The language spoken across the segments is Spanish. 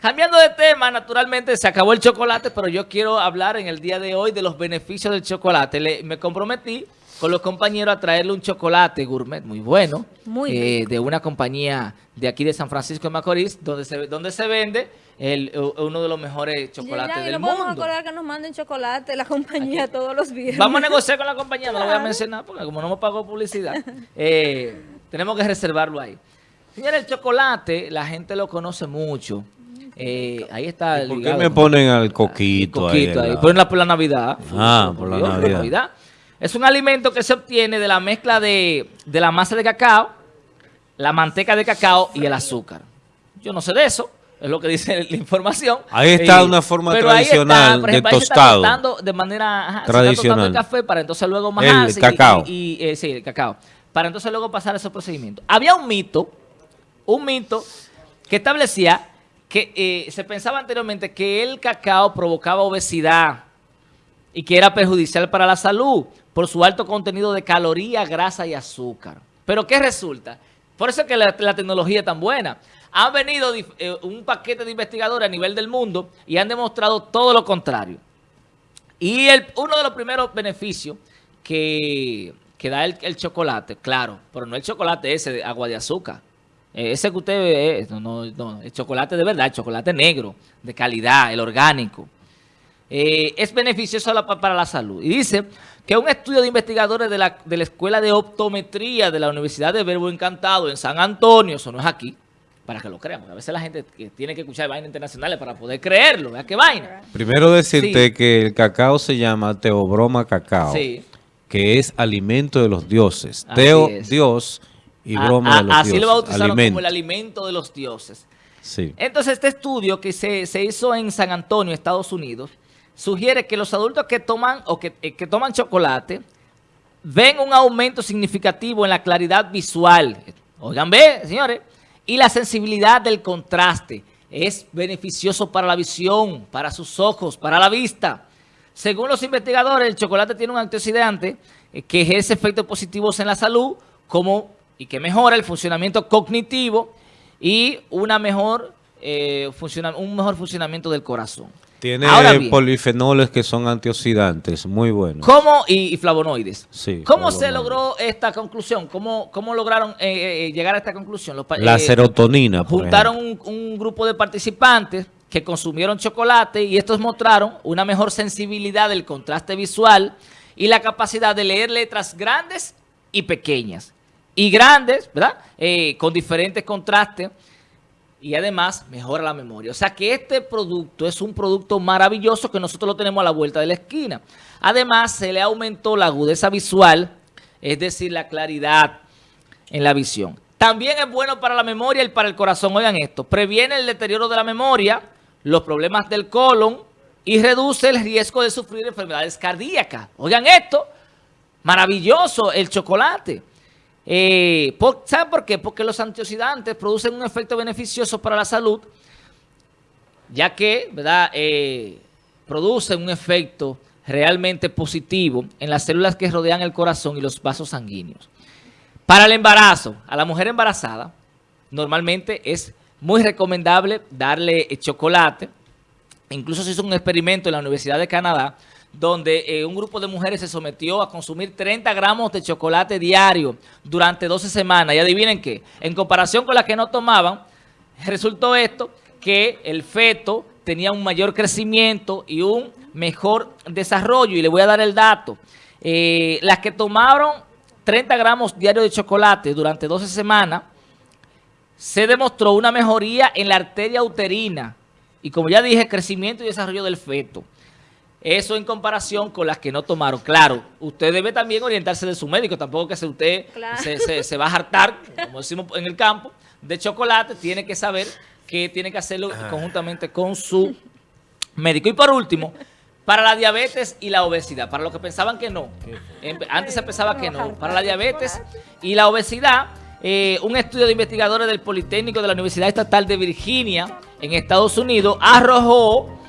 Cambiando de tema, naturalmente se acabó el chocolate, pero yo quiero hablar en el día de hoy de los beneficios del chocolate. me comprometí con los compañeros a traerle un chocolate gourmet muy bueno, muy eh, de una compañía de aquí de San Francisco de Macorís, donde se, donde se vende el, uno de los mejores chocolates del mundo. No podemos que nos manden chocolate la compañía todos los viernes. Vamos a negociar con la compañía, no lo voy a mencionar porque como no me pagó publicidad, eh, tenemos que reservarlo ahí. Señores, el chocolate, la gente lo conoce mucho. Eh, ahí está. ¿Por qué me ponen al coquito, coquito ahí? Ponen por la Navidad. Ah, por la Navidad. Es un alimento que se obtiene de la mezcla de, la masa de cacao, la manteca de cacao y el azúcar. Yo no sé de eso, es lo que dice la información. Ahí está una forma tradicional de tostado. de manera tradicional. el café para entonces luego majarse. El cacao. Y, eh, sí, el cacao. Para entonces luego pasar ese procedimiento. Había un mito, un mito que establecía que eh, se pensaba anteriormente que el cacao provocaba obesidad y que era perjudicial para la salud por su alto contenido de calorías, grasa y azúcar. Pero ¿qué resulta? Por eso es que la, tecnología es tan buena. Han venido eh, un paquete de investigadores a nivel del mundo y han demostrado todo lo contrario. Y uno de los primeros beneficios que, da el, chocolate, claro, pero no el chocolate ese de agua de azúcar. Eh, ese que usted ve, no, no, el chocolate de verdad, el chocolate negro, de calidad, el orgánico. Eh, es beneficioso para la salud. Y dice que un estudio de investigadores de la, de la Escuela de Optometría de la Universidad de Verbo Encantado en San Antonio, eso no es aquí, para que lo crean, a veces la gente tiene que escuchar vainas internacionales para poder creerlo, vea qué vaina. Primero decirte que el cacao se llama teobroma cacao, que es alimento de los dioses. Teo, Dios, y broma de los así dioses. Así lo bautizaron como el alimento de los dioses. Sí. Entonces este estudio que se, se hizo en San Antonio, Estados Unidos, sugiere que los adultos que toman o que, eh, toman chocolate ven un aumento significativo en la claridad visual. Oigan, ve, señores. Y la sensibilidad del contraste. Es beneficioso para la visión, para sus ojos, para la vista. Según los investigadores, el chocolate tiene un antioxidante eh, que ejerce efectos positivos en la salud como y que mejora el funcionamiento cognitivo y una mejor, eh, un mejor funcionamiento del corazón. Tiene polifenoles que son antioxidantes, muy buenos. ¿Cómo? Y, flavonoides. Sí. ¿Cómo se logró esta conclusión? ¿Cómo, cómo lograron eh, eh, eh, llegar a esta conclusión? La serotonina, Juntaron un, grupo de participantes que consumieron chocolate y estos mostraron una mejor sensibilidad del contraste visual y la capacidad de leer letras grandes y pequeñas. Y grandes, ¿verdad? con diferentes contrastes y además mejora la memoria. O sea que este producto es un producto maravilloso que nosotros lo tenemos a la vuelta de la esquina. Además se le aumentó la agudeza visual, es decir, la claridad en la visión. También es bueno para la memoria y para el corazón. Oigan esto, previene el deterioro de la memoria, los problemas del colon y reduce el riesgo de sufrir enfermedades cardíacas. Oigan esto, maravilloso el chocolate. Eh, ¿Saben por qué? Porque los antioxidantes producen un efecto beneficioso para la salud, ya que ¿verdad? Eh, producen un efecto realmente positivo en las células que rodean el corazón y los vasos sanguíneos. Para el embarazo, a la mujer embarazada, normalmente es muy recomendable darle chocolate. Incluso se hizo un experimento en la Universidad de Canadá donde eh, un grupo de mujeres se sometió a consumir 30 gramos de chocolate diario durante 12 semanas. Y adivinen qué, en comparación con las que no tomaban, resultó esto que el feto tenía un mayor crecimiento y un mejor desarrollo. Y le voy a dar el dato. Eh, las que tomaron 30 gramos diarios de chocolate durante 12 semanas, se demostró una mejoría en la arteria uterina. Y como ya dije, crecimiento y desarrollo del feto. Eso en comparación con las que no tomaron. Claro, usted debe también orientarse de su médico. Tampoco que si usted se, va a hartar, como decimos en el campo, de chocolate, tiene que saber que tiene que hacerlo conjuntamente con su médico. Y por último, para la diabetes y la obesidad, para los que pensaban que no, antes se pensaba que no, para la diabetes y la obesidad, eh, un estudio de investigadores del Politécnico de la Universidad Estatal de Virginia en Estados Unidos arrojó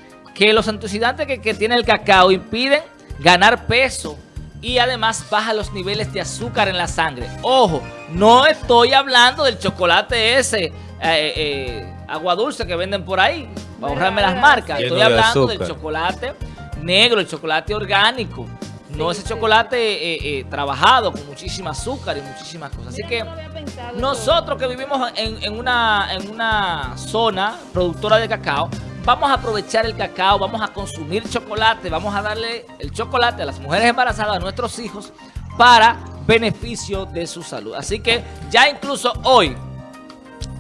que los antioxidantes que, tiene el cacao impiden ganar peso y además baja los niveles de azúcar en la sangre. Ojo, no estoy hablando del chocolate ese eh, eh, agua dulce que venden por ahí, para ahorrarme las marcas. Estoy hablando del chocolate negro, el chocolate orgánico. No ese chocolate eh, eh, trabajado con muchísima azúcar y muchísimas cosas. Así que nosotros que vivimos en, una, en una zona productora de cacao, vamos a aprovechar el cacao, vamos a consumir chocolate, vamos a darle el chocolate a las mujeres embarazadas, a nuestros hijos, para beneficio de su salud. Así que ya incluso hoy,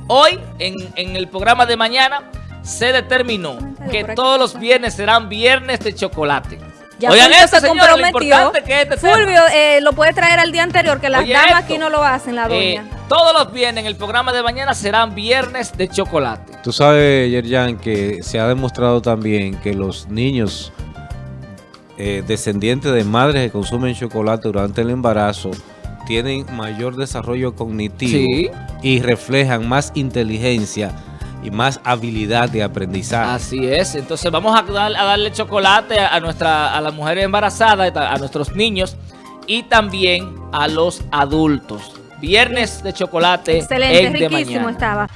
hoy en, en el programa de mañana, se determinó que todos los viernes serán viernes de chocolate. Ya Oigan esto, se comprometió. que este Fulvio eh, lo puede traer al día anterior, que las damas aquí no lo hacen, la eh, doña. Todos los viernes en el programa de mañana serán viernes de chocolate. Tú sabes, Yerjan, que se ha demostrado también que los niños eh, descendientes de madres que consumen chocolate durante el embarazo tienen mayor desarrollo cognitivo y reflejan más inteligencia y más habilidad de aprendizaje. Así es, entonces vamos a, darle chocolate a, nuestra, a las mujeres embarazadas, a nuestros niños y también a los adultos. Viernes de chocolate Excelente, riquísimo estaba.